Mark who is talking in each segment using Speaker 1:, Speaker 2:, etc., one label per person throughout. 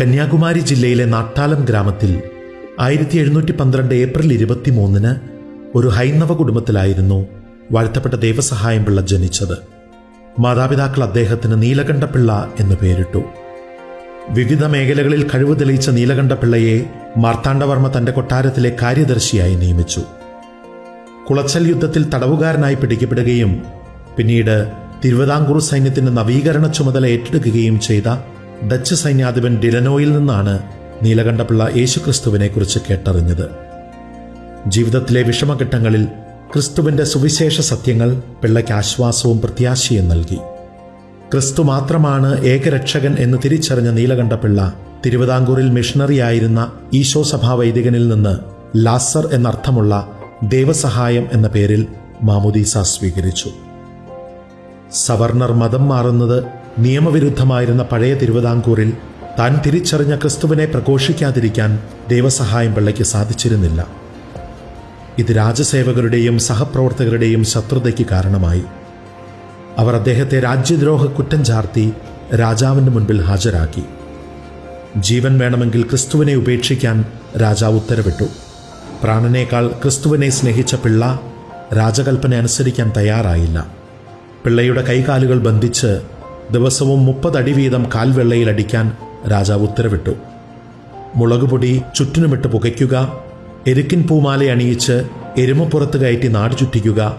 Speaker 1: കന്യാകുമാരി ജില്ലയിലെ നാട്ടാലം ഗ്രാമത്തിൽ ആയിരത്തി എഴുന്നൂറ്റി പന്ത്രണ്ട് ഏപ്രിൽ ഇരുപത്തിമൂന്നിന് ഒരു ഹൈന്ദവ കുടുംബത്തിലായിരുന്നു വാഴ്ത്തപ്പെട്ട ദേവസഹായം പിള്ള ജനിച്ചത്. മാതാപിതാക്കൾ അദ്ദേഹത്തിന് നീലകണ്ഠപിള്ള എന്ന് പേരിട്ടു. വിവിധ മേഖലകളിൽ കഴിവ് തെളിയിച്ച നീലകണ്ഠപിള്ളയെ മാർത്താണ്ഡവർമ്മ തന്റെ കൊട്ടാരത്തിലെ കാര്യദർശിയായി നിയമിച്ചു. കുളച്ചൽ യുദ്ധത്തിൽ തടവുകാരനായി പിടിക്കപ്പെടുകയും പിന്നീട് തിരുവിതാംകൂർ സൈന്യത്തിന്റെ നവീകരണ ചുമതല ഏറ്റെടുക്കുകയും ചെയ്ത ഡച്ച് സൈന്യാധിപൻ ഡിലനോയിൽ നിന്നാണ് നീലകണ്ഠപിള്ള യേശുക്രിസ്തുവിനെക്കുറിച്ച് കേട്ടറിഞ്ഞത്. ജീവിതത്തിലെ വിഷമഘട്ടങ്ങളിൽ ക്രിസ്തുവിന്റെ സുവിശേഷ സത്യങ്ങൾ പിള്ളയ്ക്ക് ആശ്വാസവും പ്രത്യാശയും നൽകി. ക്രിസ്തു മാത്രമാണ് ഏകരക്ഷകൻ എന്ന് തിരിച്ചറിഞ്ഞ നീലകണ്ഠപിള്ള തിരുവിതാംകൂറിൽ മിഷണറിയായിരുന്ന ഈശോ സഭാ വൈദികനിൽ നിന്ന് ലാസർ എന്നർത്ഥമുള്ള ദേവസഹായം എന്ന പേരിൽ മാമുദീസ സ്വീകരിച്ചു. സവർണർ മതം മാറുന്നത് നിയമവിരുദ്ധമായിരുന്ന പഴയ തിരുവിതാംകൂറിൽ താൻ തിരിച്ചറിഞ്ഞ ക്രിസ്തുവിനെ പ്രഘോഷിക്കാതിരിക്കാൻ ദൈവസഹായം പിള്ളയ്ക്ക് സാധിച്ചിരുന്നില്ല. ഇത് രാജസേവകരുടെയും സഹപ്രവർത്തകരുടെയും ശത്രുതയ്ക്ക് കാരണമായി. അവർ അദ്ദേഹത്തെ രാജ്യദ്രോഹ കുറ്റം ചാർത്തി രാജാവിന്റെ മുൻപിൽ ഹാജരാക്കി. ജീവൻ വേണമെങ്കിൽ ക്രിസ്തുവിനെ ഉപേക്ഷിക്കാൻ രാജാവ് ഉത്തരവിട്ടു. പ്രാണനേക്കാൾ ക്രിസ്തുവിനെ സ്നേഹിച്ച പിള്ള രാജകൽപ്പന അനുസരിക്കാൻ തയ്യാറായില്ല. പിള്ളയുടെ കൈകാലുകൾ ബന്ധിച്ച് ദിവസവും മുപ്പതടി വീതം കാൽവെള്ളയിൽ അടിക്കാൻ രാജാവ് ഉത്തരവിട്ടു. മുളകുപൊടി ചുറ്റിനുമിട്ട് പുകയ്ക്കുക എരുക്കിൻ പൂമാല അണിയിച്ച് എരുമപ്പുറത്ത് കയറ്റി നാട് ചുറ്റിക്കുക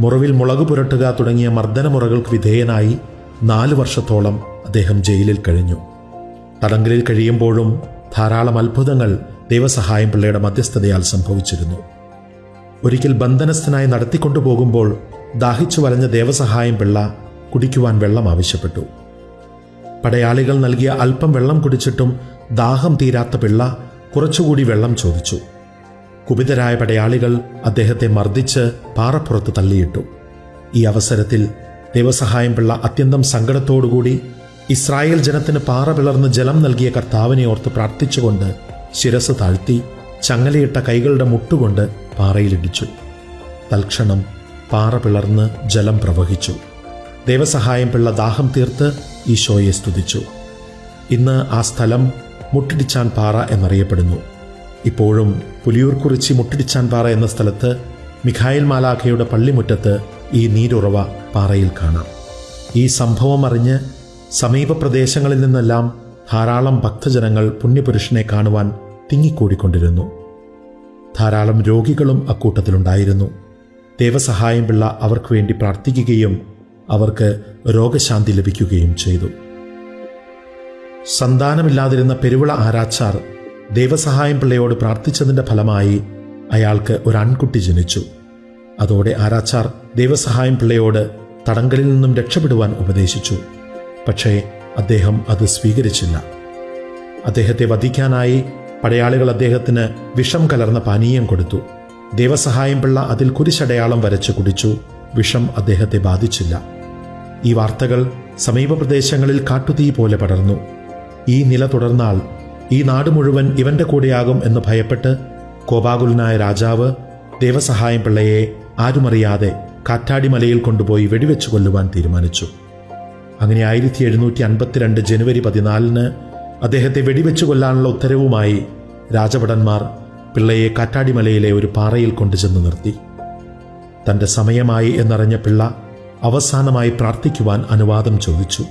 Speaker 1: മുറവിൽ മുളക് പുരട്ടുക തുടങ്ങിയ മർദ്ദനമുറകൾക്ക് വിധേയനായി നാല് വർഷത്തോളം അദ്ദേഹം ജയിലിൽ കഴിഞ്ഞു. തടങ്കലിൽ കഴിയുമ്പോഴും ധാരാളം അത്ഭുതങ്ങൾ ദൈവസഹായം പിള്ളയുടെ മധ്യസ്ഥതയാൽ സംഭവിച്ചിരുന്നു. ഒരിക്കൽ ബന്ധനസ്ഥനായി നടത്തിക്കൊണ്ടുപോകുമ്പോൾ ദാഹിച്ചു വലഞ്ഞ ദേവസഹായം പിള്ള കുടിക്കുവാൻ വെള്ളം ആവശ്യപ്പെട്ടു. പടയാളികൾ നൽകിയ അല്പം വെള്ളം കുടിച്ചിട്ടും ദാഹം തീരാത്ത പിള്ള കുറച്ചുകൂടി വെള്ളം ചോദിച്ചു. കുപിതരായ പടയാളികൾ അദ്ദേഹത്തെ മർദ്ദിച്ച് പാറപ്പുറത്ത് തള്ളിയിട്ടു. ഈ അവസരത്തിൽ ദൈവസഹായം പിള്ള അത്യന്തം സങ്കടത്തോടുകൂടി ഇസ്രായേൽ ജനത്തിന് പാറ പിളർന്ന് ജലം നൽകിയ കർത്താവിനെ ഓർത്ത് പ്രാർത്ഥിച്ചുകൊണ്ട് ശിരസ് താഴ്ത്തി ചങ്ങലയിട്ട കൈകളുടെ മുട്ടുകൊണ്ട് പാറയിലിടിച്ചു. തൽക്ഷണം പാറ പിളർന്ന് ജലം പ്രവഹിച്ചു. ദേവസഹായം പിള്ള ദാഹം തീർത്ത് ഈശോയെ സ്തുതിച്ചു. ഇന്ന് ആ സ്ഥലം മുട്ടിടിച്ചാൻ പാറ എന്നറിയപ്പെടുന്നു. ഇപ്പോഴും പുലിയൂർക്കുറിച്ചി മുട്ടിടിച്ചാൻ പാറ എന്ന സ്ഥലത്ത് മിഖായിൽ മാലാഖയുടെ പള്ളിമുറ്റത്ത് ഈ നീരുറവ പാറയിൽ കാണാം. ഈ സംഭവം അറിഞ്ഞ് സമീപ പ്രദേശങ്ങളിൽ നിന്നെല്ലാം ധാരാളം ഭക്തജനങ്ങൾ പുണ്യപുരുഷനെ കാണുവാൻ തിങ്ങിക്കൂടിക്കൊണ്ടിരുന്നു. ധാരാളം രോഗികളും അക്കൂട്ടത്തിലുണ്ടായിരുന്നു. ദേവസഹായം പിള്ള അവർക്ക് വേണ്ടി പ്രാർത്ഥിക്കുകയും അവർക്ക് രോഗശാന്തി ലഭിക്കുകയും ചെയ്തു. സന്താനമില്ലാതിരുന്ന പെരുവിള ആരാച്ചാർ ദൈവസഹായം പിള്ളയോട് പ്രാർത്ഥിച്ചതിന്റെ ഫലമായി അയാൾക്ക് ഒരു ആൺകുട്ടി ജനിച്ചു. അതോടെ ആരാച്ചാർ ദൈവസഹായം പിള്ളയോട് തടങ്കലിൽ നിന്നും രക്ഷപ്പെടുവാൻ ഉപദേശിച്ചു. പക്ഷേ അദ്ദേഹം അത് സ്വീകരിച്ചില്ല. അദ്ദേഹത്തെ വധിക്കാനായി പടയാളികൾ അദ്ദേഹത്തിന് വിഷം കലർന്ന പാനീയം കൊടുത്തു. ദൈവസഹായം പിള്ള അതിൽ കുരിശടയാളം വരച്ച് കുടിച്ചു. വിഷം അദ്ദേഹത്തെ ബാധിച്ചില്ല. ഈ വാർത്തകൾ സമീപ പ്രദേശങ്ങളിൽ കാട്ടുതീ പോലെ പടർന്നു. ഈ നില തുടർന്നാൽ ഈ നാട് മുഴുവൻ ഇവന്റെ കൂടെയാകും എന്ന് ഭയപ്പെട്ട് കോപാകുലനായ രാജാവ് ദേവസഹായം പിള്ളയെ ആരുമറിയാതെ കാറ്റാടിമലയിൽ കൊണ്ടുപോയി വെടിവെച്ചു കൊല്ലുവാൻ തീരുമാനിച്ചു. അങ്ങനെ ആയിരത്തി എഴുന്നൂറ്റി അൻപത്തിരണ്ട് ജനുവരി പതിനാലിന് അദ്ദേഹത്തെ വെടിവെച്ചു കൊല്ലാനുള്ള ഉത്തരവുമായി രാജഭടന്മാർ പിള്ളയെ കാറ്റാടിമലയിലെ ഒരു പാറയിൽ കൊണ്ടുചെന്ന് നിർത്തി. തന്റെ സമയമായി എന്നറിഞ്ഞ പിള്ള അവസാനമായി പ്രാർത്ഥിക്കുവാൻ അനുവാദം ചോദിച്ചു.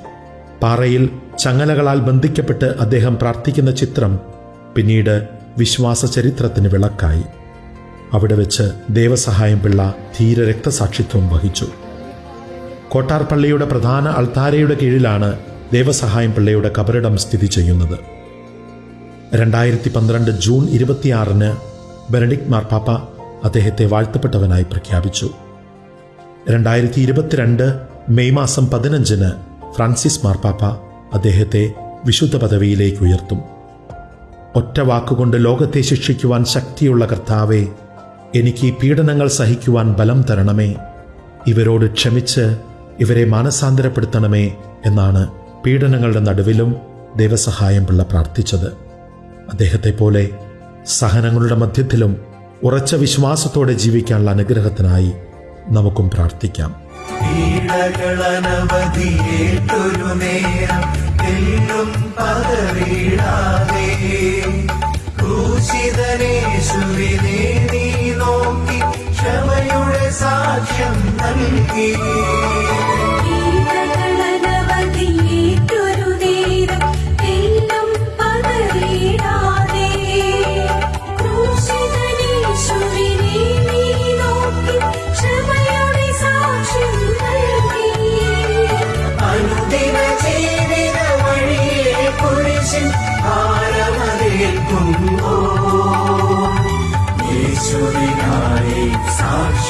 Speaker 1: പാറയിൽ ചങ്ങലകളാൽ ബന്ധിക്കപ്പെട്ട് അദ്ദേഹം പ്രാർത്ഥിക്കുന്ന ചിത്രം പിന്നീട് വിശ്വാസ ചരിത്രത്തിന് വിളക്കായി. അവിടെ വെച്ച് ദേവസഹായം പിള്ള ധീര രക്തസാക്ഷിത്വം വഹിച്ചു. കോട്ടാർ പള്ളിയുടെ പ്രധാന അൾത്താരയുടെ കീഴിലാണ് ദേവസഹായം പിള്ളയുടെ കബറിടം സ്ഥിതി ചെയ്യുന്നത്. രണ്ടായിരത്തി പന്ത്രണ്ട് ജൂൺ ഇരുപത്തിയാറിന് ബെനഡിക് മാർപ്പാപ്പ അദ്ദേഹത്തെ വാഴ്ത്തപ്പെട്ടവനായി പ്രഖ്യാപിച്ചു. രണ്ടായിരത്തി ഇരുപത്തിരണ്ട് മെയ് മാസം പതിനഞ്ചിന് ഫ്രാൻസിസ് മാർപ്പാപ്പ അദ്ദേഹത്തെ വിശുദ്ധ പദവിയിലേക്ക് ഉയർത്തും. ഒറ്റ വാക്കുകൊണ്ട് ലോകത്തെ ശിക്ഷിക്കുവാൻ ശക്തിയുള്ള കർത്താവെ എനിക്ക് ഈ പീഡനങ്ങൾ സഹിക്കുവാൻ ബലം തരണമേ. ഇവരോട് ക്ഷമിച്ച് ഇവരെ മാനസാന്തരപ്പെടുത്തണമേ എന്നാണ് പീഡനങ്ങളുടെ നടുവിലും ദൈവസഹായം പിള്ള പ്രാർത്ഥിച്ചത്. അദ്ദേഹത്തെ പോലെ സഹനങ്ങളുടെ മധ്യത്തിലും ഉറച്ച വിശ്വാസത്തോടെ ജീവിക്കാനുള്ള അനുഗ്രഹത്തിനായി നമുക്കും പ്രാർത്ഥിക്കാം. ൂഷിതനേശുവിനെ
Speaker 2: നീ നോക്കി ക്ഷമയുടെ സാക്ഷ്യം നൽകി.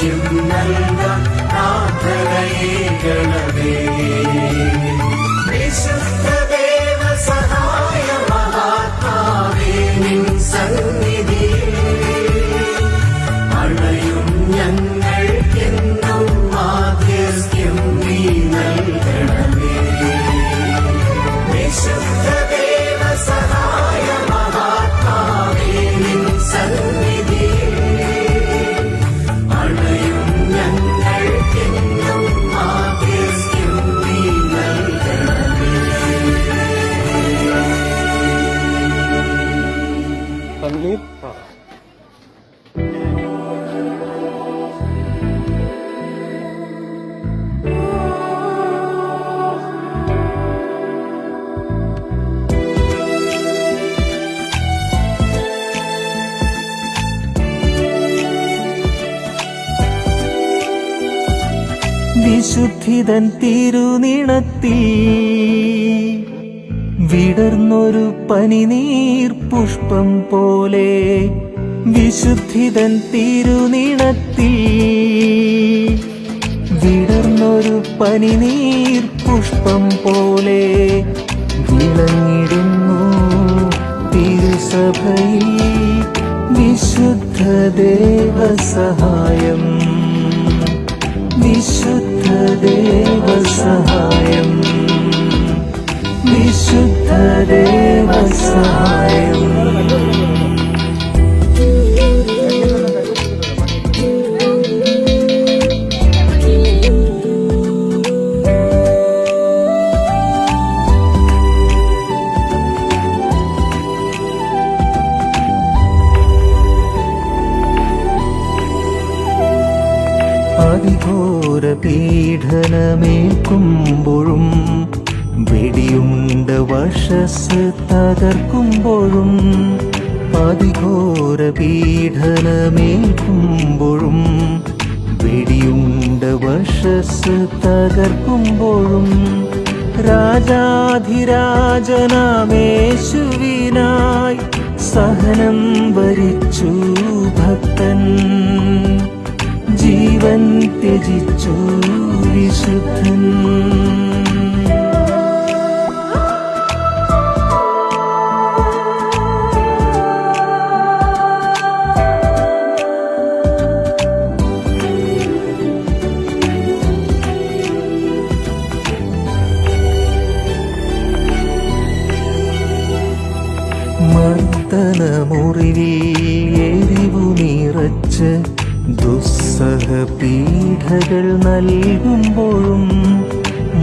Speaker 3: സാക്ഷ്യം
Speaker 2: നൽകാൻ പ്രാർത്ഥനയേകണമേ വിശുദ്ധ
Speaker 4: വിശുദ്ധിതൻ തിരുനിണത്തിൽ വിടർന്നൊരു പനിനീർ പുഷ്പം പോലെ വിശുദ്ധിതൻ തിരുനിണത്തിൽ വിടർന്നൊരു പനിനീർ പുഷ്പം പോലെ വിളങ്ങിടുന്നു തിരുസഭയിൽ വിശുദ്ധ ദേവസഹായം വിശുദ്ധ അതിഘോര പീഡനമേൽക്കുമ്പോഴും വെടിയുണ്ട വശസ് തകർക്കുമ്പോഴും അതിഘോര പീഡനമേൽക്കുമ്പോഴും വെടിയുണ്ട വശസ് തകർക്കുമ്പോഴും രാജാധിരാജനാമേശുവിനായി സഹനം വരിച്ചു ഭക്തൻ. ജീവൻ ത്യജിച്ചു വിശുദ്ധൻ. മർദ്ദന മുറിവിൽ എരിവു നിറച്ച് ദുസ്സഹ പീഠകൾ നൽകുമ്പോഴും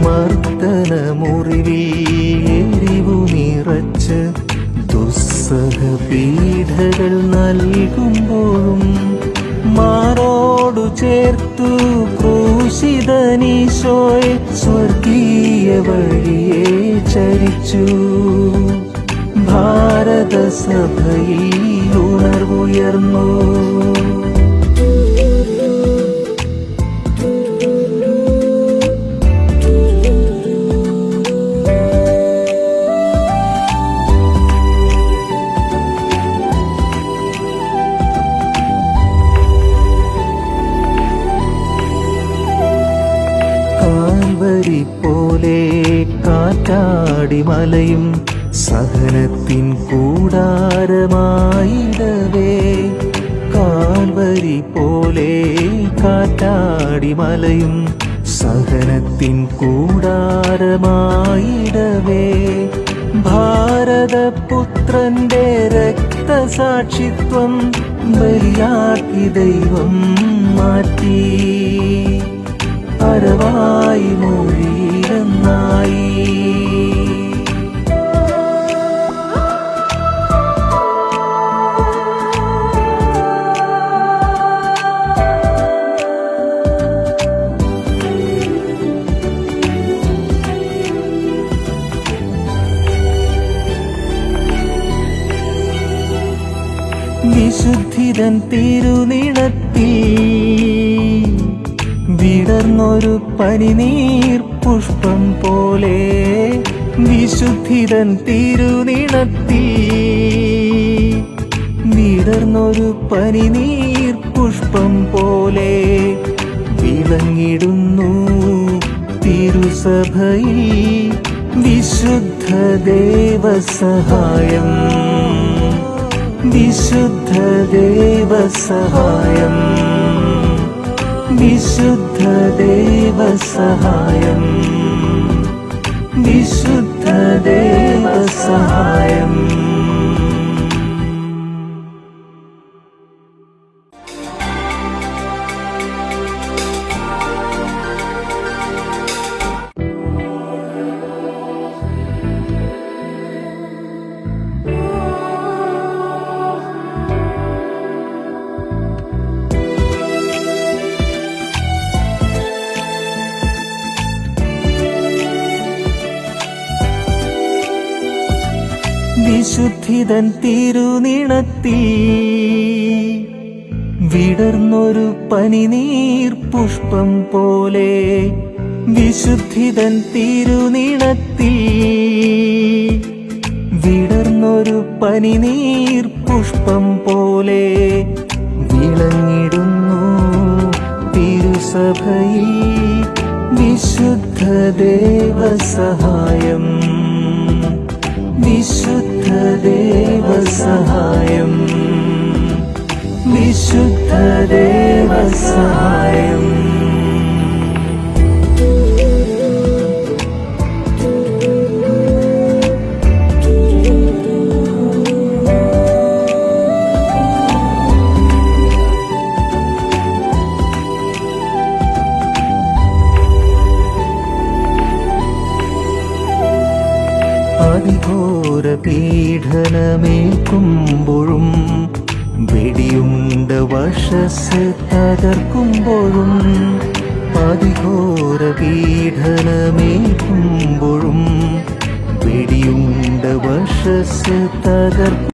Speaker 4: മർദ്ദന മുറിവിൽ എരിവു നിറച്ച് ദുസ്സഹ പീഠകൾ നൽകുമ്പോഴും മാറോടു ചേർത്തു ക്രൂശിതനീശോയെ സ്വർഗീയ വഴിയെ ചരിച്ചു. ഭാരതസഭയിൽ ഉണർവുയർന്നു. മലയും സഹനത്തിൻ കൂടാരമായിടവേ. കാൽവരി പോലെ കാറ്റാടി മലയും സഹനത്തിൻ കൂടാരമായിടവേ. ഭാരതപുത്രന്റെ രക്തസാക്ഷിത്വം ബലിയാക്കി ദൈവം മാറ്റി. പരവായി മൊഴിയിലെന്നായി. തിരുനിണത്തിൽ വിടർന്നൊരു പനിനീർ പുഷ്പം പോലെ വിശുദ്ധിതൻ തിരുനിണത്തിൽ വിടർന്നൊരു പനിനീർ പുഷ്പം പോലെ വിളങ്ങിടുന്നു തിരുസഭയിൽ വിശുദ്ധ ദേവസഹായം. विशुद्धदेव सहायम् विशुद्धदेव सहायम् विशुद्धदेव सहायम् വിശുദ്ധിതൻ തിരുനിണത്തിൽ വിടർന്നൊരു പനിനീർ പുഷ്പം പോലെ വിശുദ്ധിതൻ തിരുനിണത്തിൽ വിടർന്നൊരു പനിനീർ പുഷ്പം പോലെ വിളങ്ങിടുന്നു തിരുസഭയിൽ വിശുദ്ധ ദേവസഹായം. देवसहायम्। അതിഘോര പീഡനമേൽക്കുമ്പോഴും വെടിയുണ്ട വശസ് തകർക്കുമ്പോഴും അതിഘോര പീഡനമേൽക്കുമ്പോഴും വെടിയുണ്ട വശസ് തകർക്കും